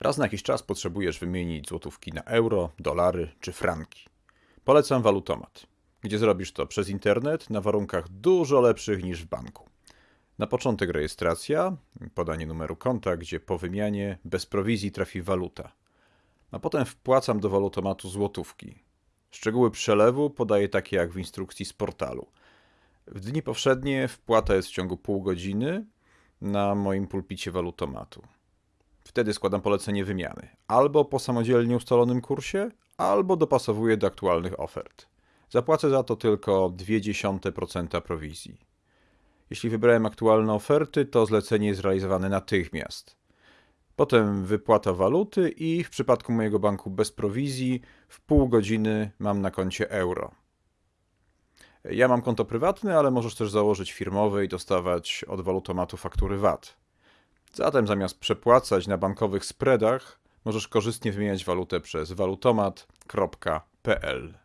Raz na jakiś czas potrzebujesz wymienić złotówki na euro, dolary czy franki. Polecam Walutomat, gdzie zrobisz to przez internet na warunkach dużo lepszych niż w banku. Na początek rejestracja, podanie numeru konta, gdzie po wymianie bez prowizji trafi waluta. A potem wpłacam do walutomatu złotówki. Szczegóły przelewu podaję takie jak w instrukcji z portalu. W dni powszednie wpłata jest w ciągu pół godziny na moim pulpicie walutomatu. Wtedy składam polecenie wymiany. Albo po samodzielnie ustalonym kursie, albo dopasowuję do aktualnych ofert. Zapłacę za to tylko 0,2% prowizji. Jeśli wybrałem aktualne oferty, to zlecenie jest realizowane natychmiast. Potem wypłata waluty i w przypadku mojego banku bez prowizji w pół godziny mam na koncie euro. Ja mam konto prywatne, ale możesz też założyć firmowe i dostawać od walutomatu faktury VAT. Zatem zamiast przepłacać na bankowych spreadach, możesz korzystnie wymieniać walutę przez walutomat.pl.